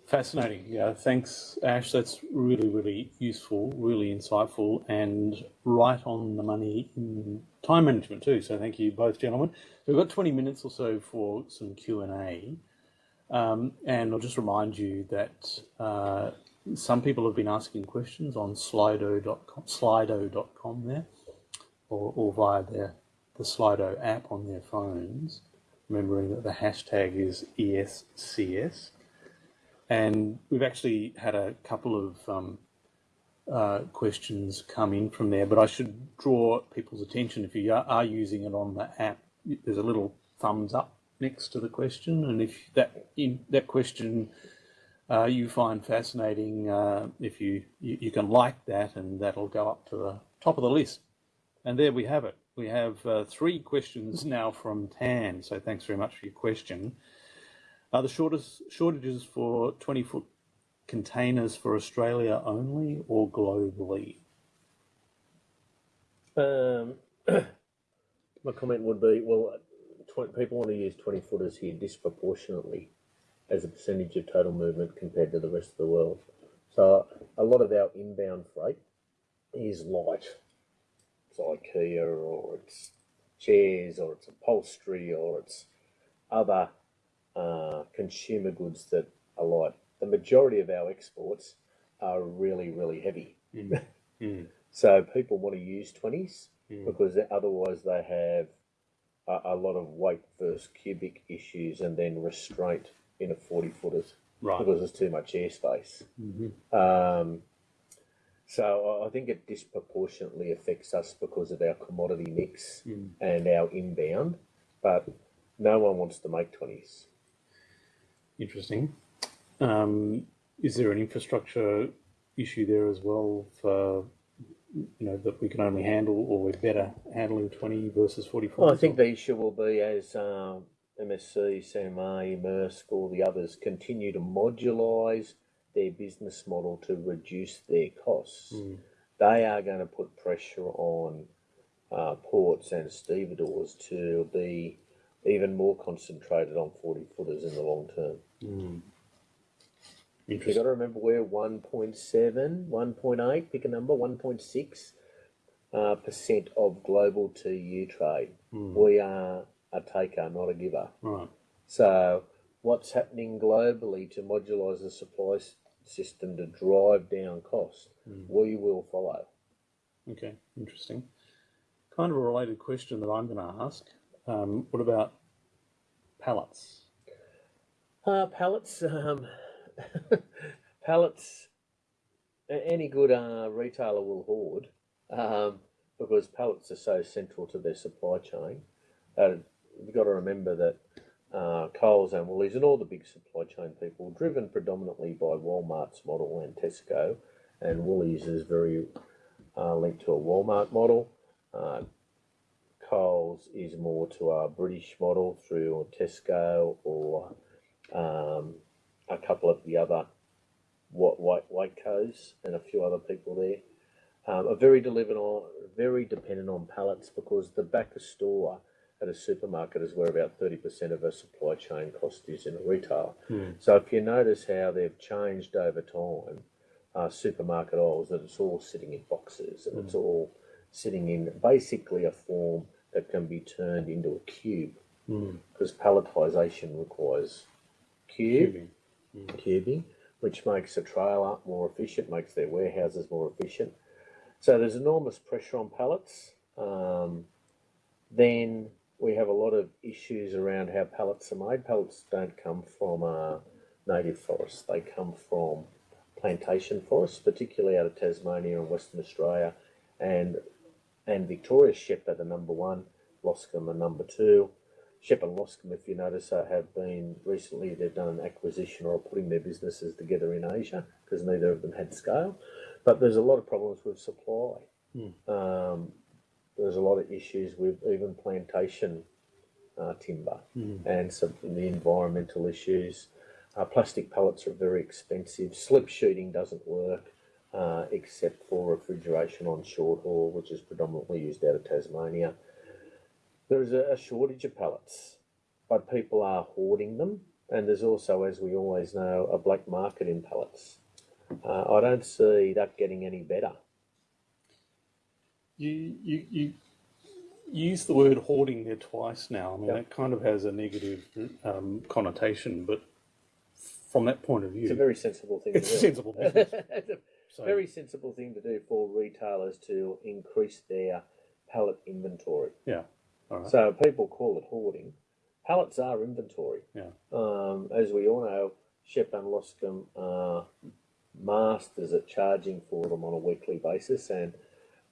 Fascinating. Yeah, thanks, Ash. That's really, really useful, really insightful, and right on the money in time management too. So thank you both, gentlemen. So we've got 20 minutes or so for some Q&A. Um, and I'll just remind you that uh, some people have been asking questions on slido.com, slido.com there, or, or via their, the Slido app on their phones, remembering that the hashtag is ESCS. And we've actually had a couple of um, uh, questions come in from there, but I should draw people's attention if you are, using it on the app, there's a little thumbs up next to the question, and if that in that question uh, you find fascinating, uh, if you, you, you can like that, and that'll go up to the top of the list. And there we have it. We have uh, three questions now from Tan. So thanks very much for your question. Are the shortest shortages for 20 foot containers for Australia only or globally? Um, [COUGHS] my comment would be well, people want to use 20 footers here disproportionately as a percentage of total movement compared to the rest of the world. So a lot of our inbound freight is light. It's IKEA or it's chairs or it's upholstery or it's other uh, consumer goods that are light. The majority of our exports are really, really heavy. Mm. [LAUGHS] mm. So people want to use 20s mm. because otherwise they have a, a, lot of weight versus cubic issues and then restraint in a 40 footers right. because there's too much airspace. Mm-hmm. Um, so I think it disproportionately affects us because of our commodity mix mm. and our inbound, but no one wants to make 20s. Interesting. Um, is there an infrastructure issue there as well for you know that we can only handle or we're better handling 20 versus 44 well, i think the issue will be as um, MSC, CMA, Maersk, all the others continue to modulise their business model to reduce their costs, mm. they are going to put pressure on uh, ports and stevedores to be even more concentrated on 40 footers in the long term. Mm. You've got to remember we're 1.7, 1.8, pick a number, 1.6 uh, percent of global TEU trade. Mm. We are a taker, not a giver. Right. So, what's happening globally to modulise the supply system to drive down cost? Mm. We will follow. Okay, interesting. Kind of a related question that I'm going to ask. Um, what about pallets? Uh, pallets, um, [LAUGHS] pallets, any good uh, retailer will hoard um, because pallets are so central to their supply chain. Uh, you've got to remember that uh, Coles and Woolies and all the big supply chain people, driven predominantly by Walmart's model and Tesco, and Woolies is very uh, linked to a Walmart model. Uh, Coles is more to a British model through Tesco or um, a couple of the other white white Waitrose and a few other people there. Um, are very delivered on, very dependent on pallets because the back of store at a supermarket is where about thirty percent of a supply chain cost is in retail. So if you notice how they've changed over time, uh, supermarket aisles that it's all sitting in boxes and it's all sitting in basically a form that can be turned into a cube because palletization requires cube cubing, which makes a trailer more efficient, makes their warehouses more efficient. So there's enormous pressure on pallets. Um, then we have a lot of issues around how pallets are made. Pallets don't come from uh, native forests; they come from plantation forests, particularly out of Tasmania and Western Australia, and and Victoria. CHEP are the number one, Loscam are number two. CHEP and Loscam, if you notice, have been recently they've done an acquisition or putting their businesses together in Asia because neither of them had scale. But there's a lot of problems with supply. Um, there's a lot of issues with even plantation uh, timber and some the environmental issues. Uh, plastic pellets are very expensive. Slip sheeting doesn't work uh, except for refrigeration on short haul, which is predominantly used out of Tasmania. There is a, a shortage of pellets, but people are hoarding them, and there's also, as we always know, a black market in pellets. Uh, I don't see that getting any better. You, you, you use the word hoarding there twice now. I mean, Yeah. that kind of has a negative um, connotation, but from that point of view, It's a very sensible thing it's to a do. sensible business. [LAUGHS] it's a So, very sensible thing to do for retailers to increase their pallet inventory. yeah. All right. So people call it hoarding. Pallets are inventory. Yeah. Um, as we all know, CHEP and Loscam are masters at charging for them on a weekly basis and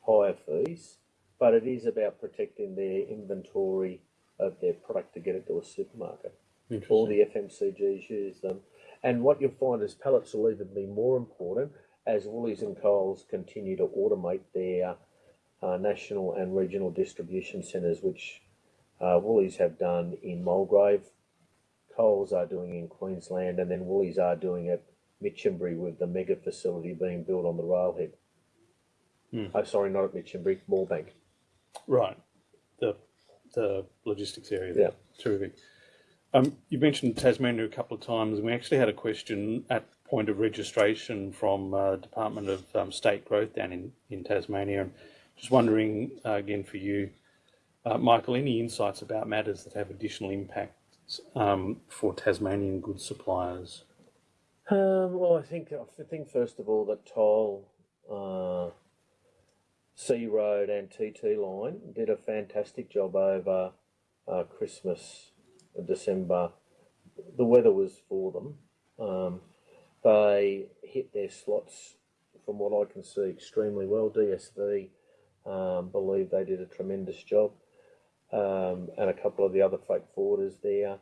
higher fees. But it is about protecting their inventory of their product to get it to a supermarket. All the FMCGs use them. And what you'll find is pallets will even be more important as Woolies and Coles continue to automate their uh, national and regional distribution centres, which uh, Woolies have done in Mulgrave, Coles are doing in Queensland, and then Woolies are doing at Minchinbury with the mega facility being built on the railhead. Hmm. Oh, sorry, not at Minchinbury, Moorebank. Right. The the logistics area. Yeah. Terrific. Um, you mentioned Tasmania a couple of times, and we actually had a question at point of registration from uh, Department of um, State Growth down in, in Tasmania. And just wondering uh, again for you, uh, Michael, any insights about matters that have additional impacts um, for Tasmanian goods suppliers? Um, well, I think I think first of all that Toll, SeaRoad, and TT Line did a fantastic job over uh, Christmas, December. The weather was for them. Um, they hit their slots, from what I can see, extremely well. DSV um, believe they did a tremendous job, um, and a couple of the other freight forwarders there.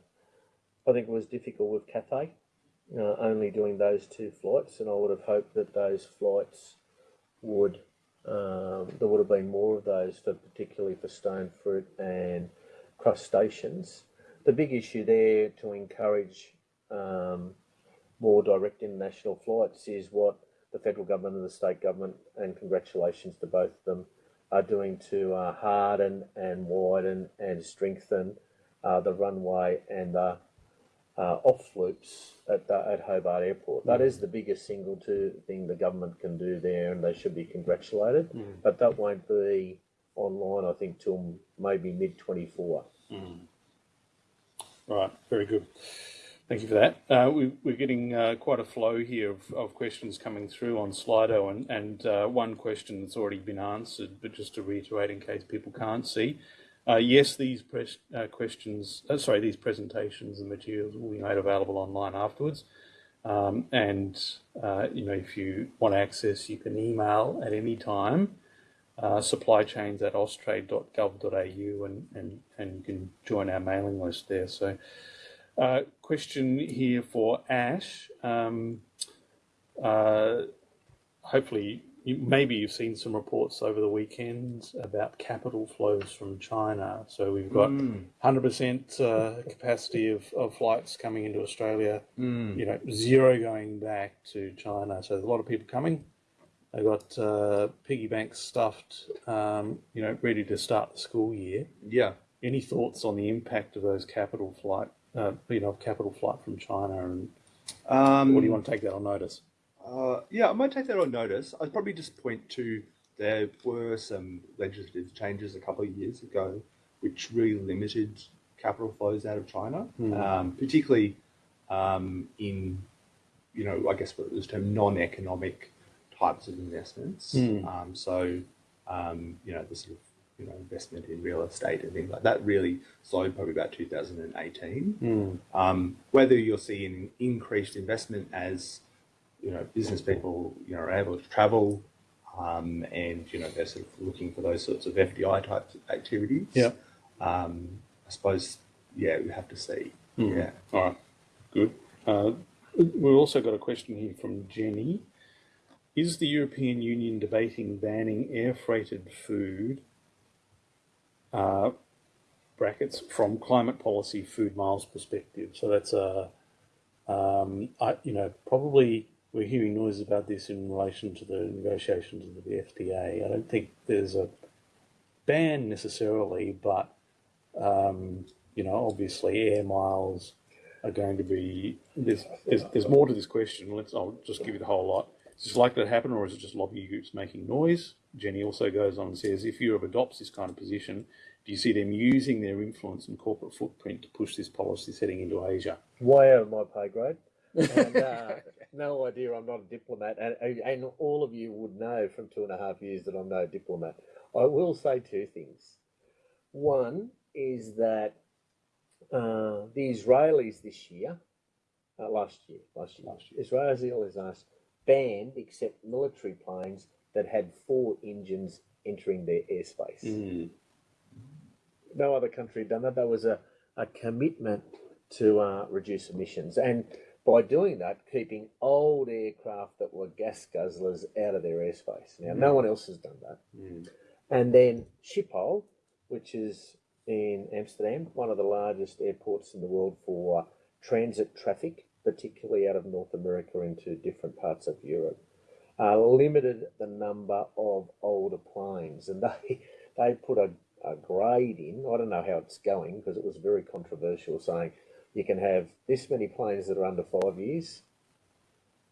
I think it was difficult with Cathay uh, only doing those two flights, and I would have hoped that those flights would um, there would have been more of those for particularly for stone fruit and crustaceans. The big issue there to encourage um, more direct international flights is what the federal government and the state government, and congratulations to both of them, are doing to uh, harden and widen and strengthen uh, the runway and the uh, off loops at, the, at Hobart Airport. That is the biggest single thing the government can do there, and they should be congratulated. But that won't be online, I think, till maybe mid 24. Right, very good. Thank you for that. Uh, we, we're getting uh, quite a flow here of, of questions coming through on Slido, and, and uh, one question that's already been answered, but just to reiterate in case people can't see. Uh, yes, these uh, questions, uh, sorry, these presentations and materials will be made available online afterwards. Um, and uh, you know, if you want access, you can email at any time. Uh, supply at austrade.gov.au and, and, and you can join our mailing list there. So, uh, question here for Ash. Um, hopefully, you, maybe you've seen some reports over the weekend about capital flows from China. So we've got 100% uh, capacity of, of flights coming into Australia, you know, zero going back to China. So there's a lot of people coming. They've got uh, piggy banks stuffed, um, you know, ready to start the school year. Yeah. Any thoughts on the impact of those capital flight, uh, you know, capital flight from China, and Um, or do you want to take that on notice? Uh, yeah, I might take that on notice. I'd probably just point to there were some legislative changes a couple of years ago which really limited capital flows out of China, um, particularly um, in, you know, I guess what was termed non-economic types of investments. Um, so, um, you know, the sort of you know investment in real estate and things like that really slowed probably about 2018. Um, whether you'll see an increased investment as you know, business people, you know, are able to travel, um, and you know, they're sort of looking for those sorts of FDI type activities. Yeah. Um, I suppose, yeah, we have to see. Yeah. All right, good. Uh, we've also got a question here from Jenny. Is the European Union debating banning air freighted food, uh, brackets, from climate policy food miles perspective? So that's a, um, I, you know, probably we're hearing noises about this in relation to the negotiations of the FTA. I don't think there's a ban necessarily, but um, you know, obviously air miles are going to be there's, there's there's more to this question. Let's I'll just give you the whole lot. Is this likely to happen, or is it just lobby groups making noise? Jenny also goes on and says, if Europe adopts this kind of position, do you see them using their influence and corporate footprint to push this policy setting into Asia? way out of my pay grade. And uh, [LAUGHS] no idea I'm not a diplomat, and, and all of you would know from two and a half years that I'm no diplomat. I will say two things. One is that uh, the Israelis this year, uh, last year, last year, last year, Israelis last banned except military planes that had four engines entering their airspace. No other country had done that. There was a, a commitment to uh, reduce emissions. And by doing that, keeping old aircraft that were gas guzzlers out of their airspace. Now, no one else has done that. And then Schiphol, which is in Amsterdam, one of the largest airports in the world for transit traffic, particularly out of North America into different parts of Europe, uh, limited the number of older planes. And they, they put a, a grade in. I don't know how it's going because it was very controversial saying you can have this many planes that are under five years,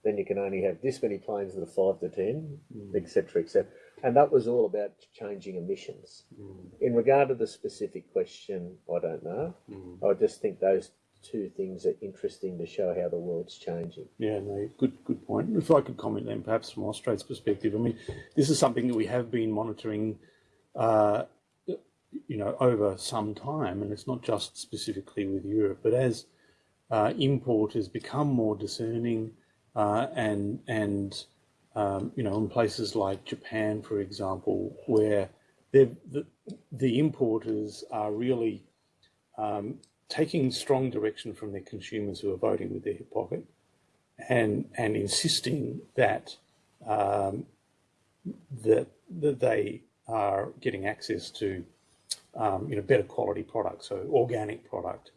then you can only have this many planes that are five to ten, mm. etc., etc. And that was all about changing emissions. Mm. In regard to the specific question, I don't know. Mm. I just think those two things are interesting to show how the world's changing. Yeah, no, good, good point. If I could comment then, perhaps from Austrade's perspective, I mean, this is something that we have been monitoring, uh, you know, over some time, and it's not just specifically with Europe, but as uh, importers become more discerning, uh, and and um, you know, in places like Japan, for example, where the the importers are really um, taking strong direction from their consumers who are voting with their hip pocket and and insisting that um, that that they are getting access to um, you know better quality products, so organic product,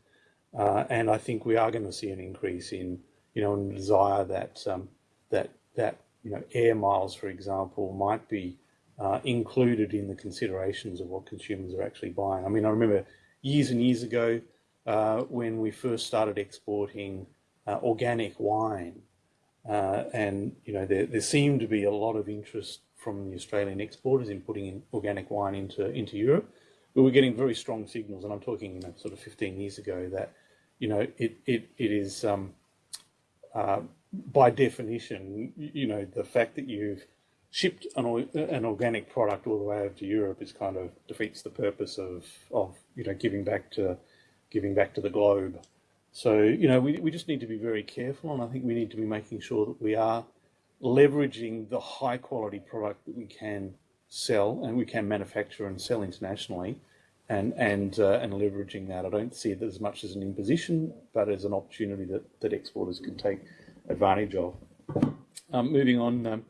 uh, and I think we are going to see an increase in you know in desire that um, that that you know air miles, for example, might be uh, included in the considerations of what consumers are actually buying. I mean, I remember years and years ago uh, when we first started exporting uh, organic wine, uh, and you know there, there seemed to be a lot of interest from the Australian exporters in putting in organic wine into into Europe. We were getting very strong signals, and I'm talking you know, sort of 15 years ago that you know it it it is um, uh, by definition you know the fact that you've shipped an, an organic product all the way over to Europe is kind of defeats the purpose of of you know giving back to giving back to the globe. So, you know, we, we just need to be very careful, and I think we need to be making sure that we are leveraging the high quality product that we can sell and we can manufacture and sell internationally and and uh, and leveraging that. I don't see it as much as an imposition, but as an opportunity that, that exporters can take advantage of. Um, moving on, um,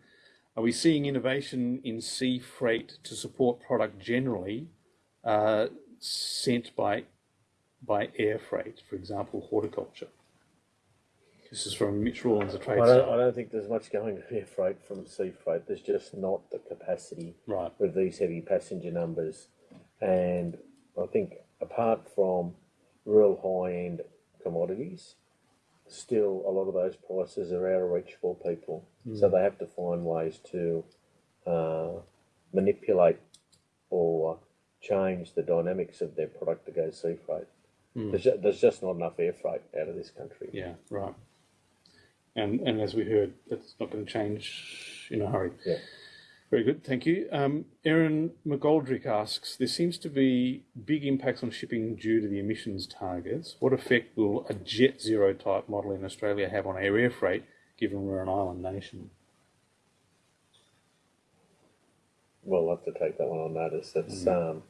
are we seeing innovation in sea freight to support product generally uh, sent by by air freight, for example, horticulture? This is from Mitch Rawlins, a trade. I don't, I don't think there's much going to air freight from sea freight. There's just not the capacity Right. with these heavy passenger numbers. And I think apart from real high end commodities, still a lot of those prices are out of reach for people. So they have to find ways to uh, manipulate or change the dynamics of their product to go sea freight. There's, ju- there's just not enough air freight out of this country. Yeah, right. And and as we heard, that's not going to change in a hurry. Yeah. Very good, thank you. Um, Erin McGoldrick asks, there seems to be big impacts on shipping due to the emissions targets. What effect will a jet zero type model in Australia have on our air freight, given we're an island nation? Well, I'll have to take that one on notice. It's um,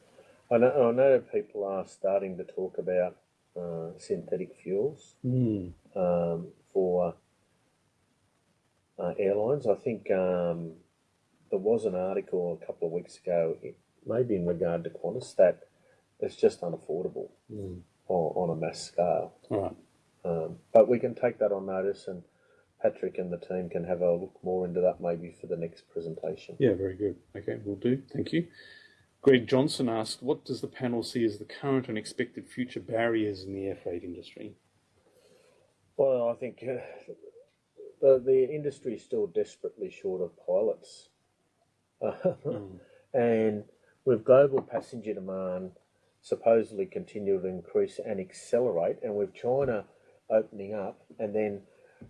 I know I know people are starting to talk about uh, synthetic fuels Mm. um, for uh, airlines. I think um, there was an article a couple of weeks ago, maybe in regard to Qantas, that it's just unaffordable Mm. on, on a mass scale. Right. Um, but we can take that on notice, and Patrick and the team can have a look more into that maybe for the next presentation. Yeah, very good. Okay, we'll do. Thank you. Greg Johnson asked, what does the panel see as the current and expected future barriers in the air freight industry? Well, I think uh, the the industry is still desperately short of pilots, [LAUGHS] and with global passenger demand supposedly continue to increase and accelerate, and with China opening up, and then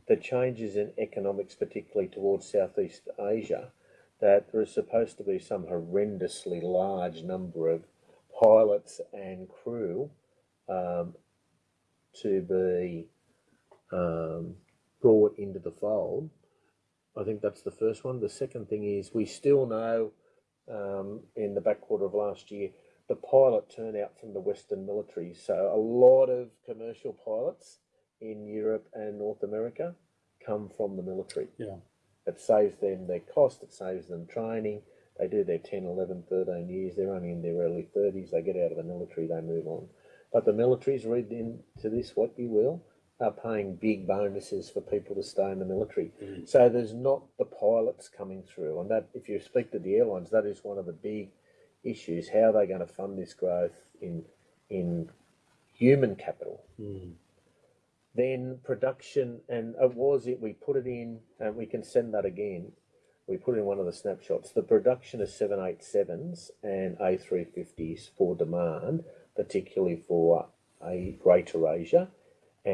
the changes in economics, particularly towards Southeast Asia, that there is supposed to be some horrendously large number of pilots and crew um, to be um, brought into the fold. I think that's the first one. The second thing is we still know um, in the back quarter of last year the pilot turnout from the Western military. So a lot of commercial pilots in Europe and North America come from the military. Yeah. It saves them their cost, it saves them training. They do their 10, 11, 13 years. They're only in their early 30s. They get out of the military, they move on. But the militaries, read into this what you will, are paying big bonuses for people to stay in the military. Mm. So there's not the pilots coming through. And that, if you speak to the airlines, that is one of the big issues. How are they going to fund this growth in, in human capital? Mm. Then production, and it was it, we put it in, and we can send that again. We put in one of the snapshots. The production of 787s and A350s for demand, particularly for a Greater Asia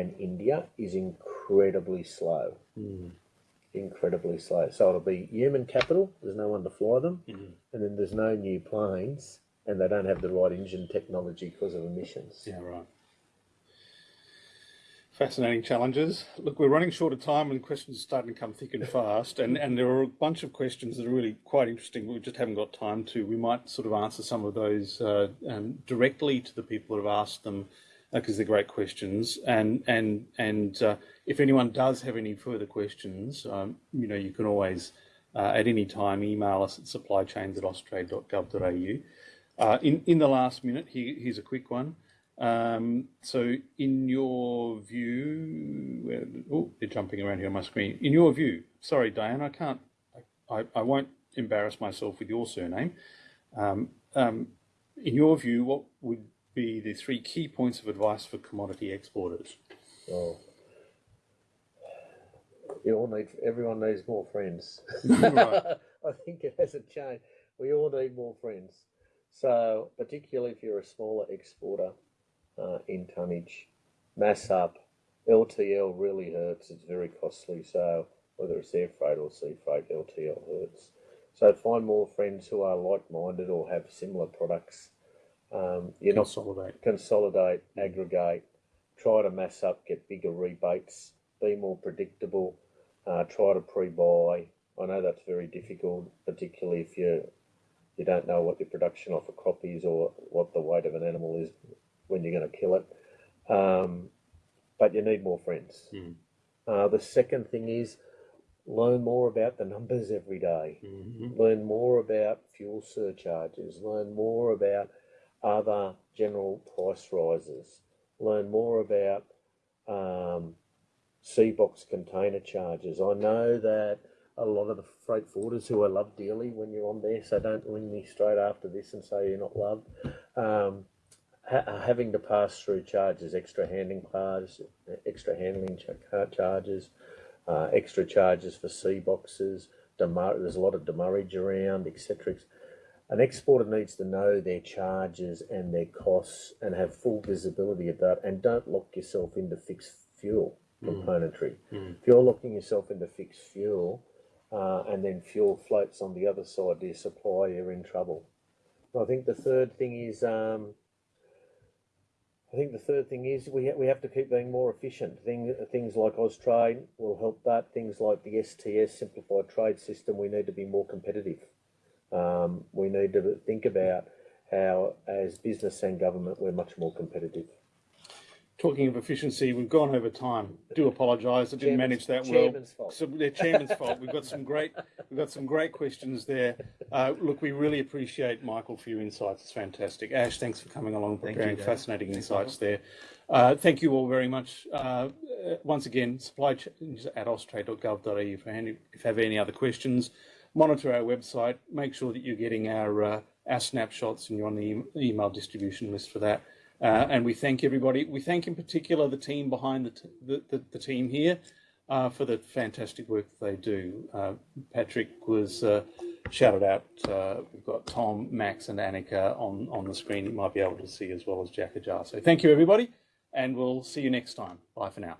and India, is incredibly slow. Incredibly slow. So it'll be human capital, there's no one to fly them, and then there's no new planes, and they don't have the right engine technology because of emissions. Yeah, right. Fascinating challenges. Look, we're running short of time and questions are starting to come thick and fast. And, and there are a bunch of questions that are really quite interesting. We just haven't got time to. We might sort of answer some of those uh, um, directly to the people that have asked them because they're great questions. And and and uh, if anyone does have any further questions, um, you know, you can always uh, at any time email us at supplychains at austrade.gov.au. Uh, in in the last minute, here, here's a quick one. Um, so, in your view, oh, they're jumping around here on my screen. In your view, sorry, Diane, I can't, I, I won't embarrass myself with your surname. Um, um, in your view, what would be the three key points of advice for commodity exporters? Oh. You all need, everyone needs more friends. Right. [LAUGHS] I think it hasn't changed. We all need more friends. So, particularly if you're a smaller exporter uh, in tonnage, mass up, LTL really hurts. It's very costly. So, whether it's air freight or sea freight, LTL hurts. So, find more friends who are like minded or have similar products. Um, you know, Consolidate. consolidate, aggregate, try to mass up, get bigger rebates, be more predictable, uh, try to pre-buy. I know that's very difficult, particularly if you you don't know what your production of a crop is or what the weight of an animal is when you're going to kill it. Um, but you need more friends. Mm. Uh, the second thing is learn more about the numbers every day. Mhm. Learn more about fuel surcharges. Learn more about other general price rises. Learn more about um, box container charges. I know that a lot of the freight forwarders who I love dearly when you're on there, so don't ring me straight after this and say you're not loved. Um, ha- having to pass through charges, extra handling charges, extra handling ch- charges, uh, extra charges for sea boxes. Demur- there's a lot of demurrage around, etc. An exporter needs to know their charges and their costs and have full visibility of that, and don't lock yourself into fixed fuel componentry. If you're locking yourself into fixed fuel, uh, and then fuel floats on the other side to your supply, you're in trouble. I think the third thing is, um, I think the third thing is we ha- we have to keep being more efficient. Thing, things like Austrade will help that. Things like the STS simplified trade system, we need to be more competitive. Um, we need to think about how, as business and government, we're much more competitive. Talking of efficiency, we've gone over time. Do apologise. I didn't Chairman's- manage that well. chairman's fault. So the chairman's fault. We've got some great, we've got some great questions there. Uh, look, we really appreciate Michael for your insights. It's fantastic. Ash, thanks for coming along and Thank you, preparing Dave. fascinating insights there. Uh, thank you all very much. Uh, uh, once again, supply chains at austrade.gov.au if, if you have any other questions. Monitor our website. Make sure that you're getting our uh, our snapshots and you're on the e- email distribution list for that. Uh, and we thank everybody. We thank in particular the team behind the, the, the, the team here uh, for the fantastic work that they do. Uh, Patrick was uh, shouted out. Uh, we've got Tom, Max, and Annika on, on the screen. You might be able to see as well as Jack Ajar. So thank you, everybody, and we'll see you next time. Bye for now.